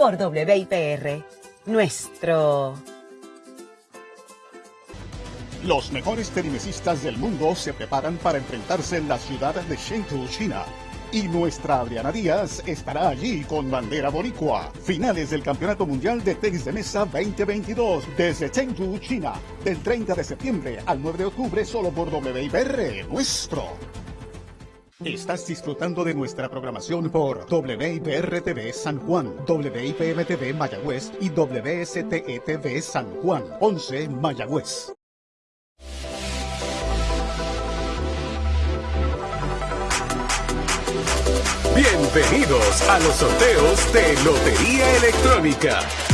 por WIPR. Nuestro. Los mejores tenimesistas del mundo se preparan para enfrentarse en la ciudad de Chengdu, China. Y nuestra Adriana Díaz estará allí con bandera boricua. Finales del Campeonato Mundial de Tenis de Mesa 2022 desde Chengdu, China. Del 30 de septiembre al 9 de octubre solo por WIPR, nuestro. Estás disfrutando de nuestra programación por WIPR TV San Juan, WIPM TV Mayagüez y WSTE TV San Juan, 11 Mayagüez. Bienvenidos a los sorteos de Lotería Electrónica.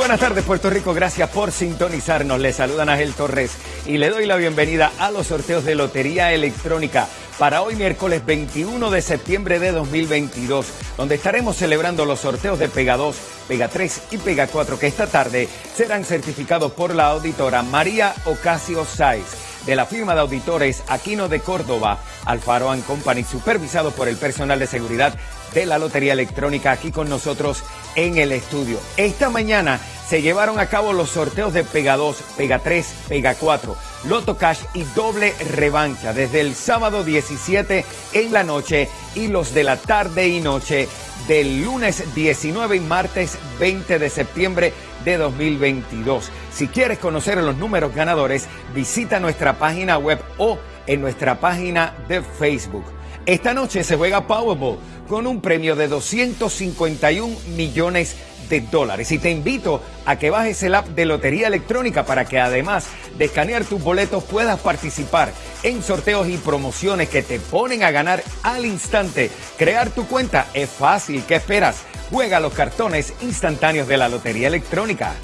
Buenas tardes Puerto Rico, gracias por sintonizarnos. Le saludan Ángel Torres y le doy la bienvenida a los sorteos de Lotería Electrónica para hoy miércoles 21 de septiembre de 2022, donde estaremos celebrando los sorteos de Pega 2, Pega 3 y Pega 4 que esta tarde serán certificados por la auditora María Ocasio Sáez de la firma de auditores Aquino de Córdoba, Alfaro Company, supervisado por el personal de seguridad de la Lotería Electrónica aquí con nosotros en el estudio. Esta mañana se llevaron a cabo los sorteos de Pega 2, Pega 3, Pega 4, Loto Cash y doble revancha desde el sábado 17 en la noche y los de la tarde y noche del lunes 19 y martes 20 de septiembre de 2022. Si quieres conocer los números ganadores, visita nuestra página web o en nuestra página de Facebook. Esta noche se juega Powerball con un premio de 251 millones de dólares. Y te invito a que bajes el app de Lotería Electrónica para que además de escanear tus boletos puedas participar en sorteos y promociones que te ponen a ganar al instante. Crear tu cuenta es fácil. ¿Qué esperas? Juega los cartones instantáneos de la Lotería Electrónica.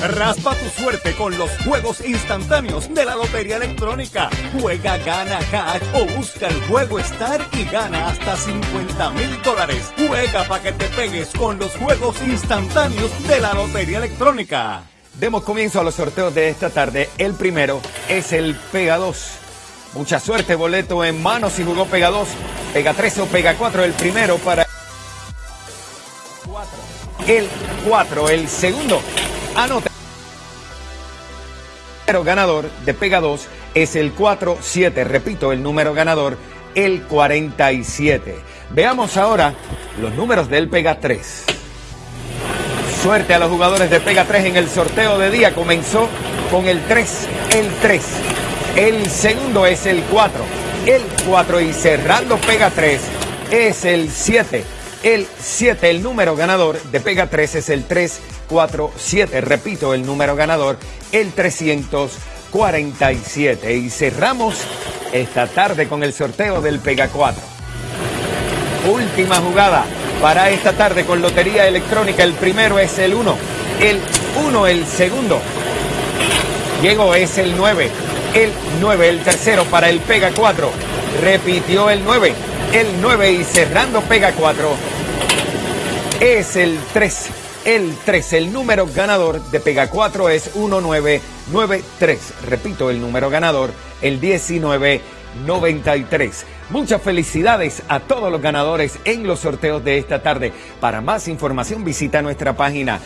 Raspa tu suerte con los juegos instantáneos de la Lotería Electrónica. Juega, gana cash o busca el juego Star y gana hasta 50 mil dólares. Juega para que te pegues con los juegos instantáneos de la Lotería Electrónica. Demos comienzo a los sorteos de esta tarde. El primero es el Pega 2. Mucha suerte, boleto en mano si jugó Pega 2, Pega 3 o Pega 4. El primero para el 4, el segundo. Anota. El número ganador de Pega 2 es el 47. Repito, el número ganador, el 47. Veamos ahora los números del Pega 3. Suerte a los jugadores de Pega 3 en el sorteo de día. Comenzó con el 3, el 3. El segundo es el 4, el 4 y cerrando Pega 3 es el 7 el 7. El número ganador de Pega 3 es el 347. Repito, el número ganador, el 347. Y cerramos esta tarde con el sorteo del Pega 4. Última jugada para esta tarde con Lotería Electrónica. El primero es el 1. El 1, el segundo. Llegó es el 9. El 9, el tercero para el Pega 4. Repitió el 9 el 9 y cerrando pega 4 es el 3. El 3, el número ganador de Pega 4 es 1993. Repito, el número ganador, el 1993. Muchas felicidades a todos los ganadores en los sorteos de esta tarde. Para más información visita nuestra página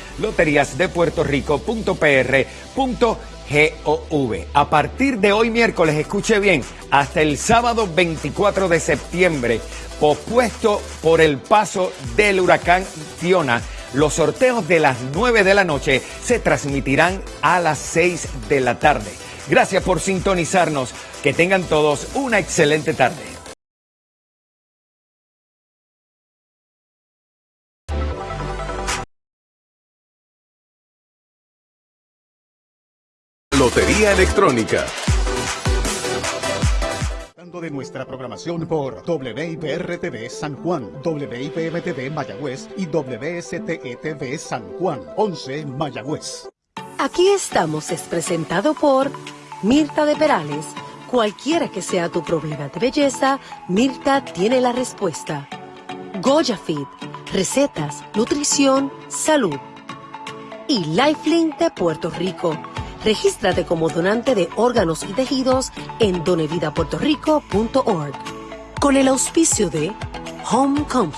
loteriasdepuertorico.pr.gov. A partir de hoy miércoles, escuche bien, hasta el sábado 24 de septiembre, pospuesto por el paso del huracán Fiona. Los sorteos de las 9 de la noche se transmitirán a las 6 de la tarde. Gracias por sintonizarnos. Que tengan todos una excelente tarde. Lotería Electrónica de nuestra programación por WIPR-TV San Juan, WIPM-TV Mayagüez y WSTE-TV San Juan, 11 Mayagüez. Aquí estamos es presentado por Mirta de Perales. Cualquiera que sea tu problema de belleza, Mirta tiene la respuesta. Goya Fit, recetas, nutrición, salud. Y Lifelink de Puerto Rico Regístrate como donante de órganos y tejidos en donevidapuertorico.org. Con el auspicio de Home Company.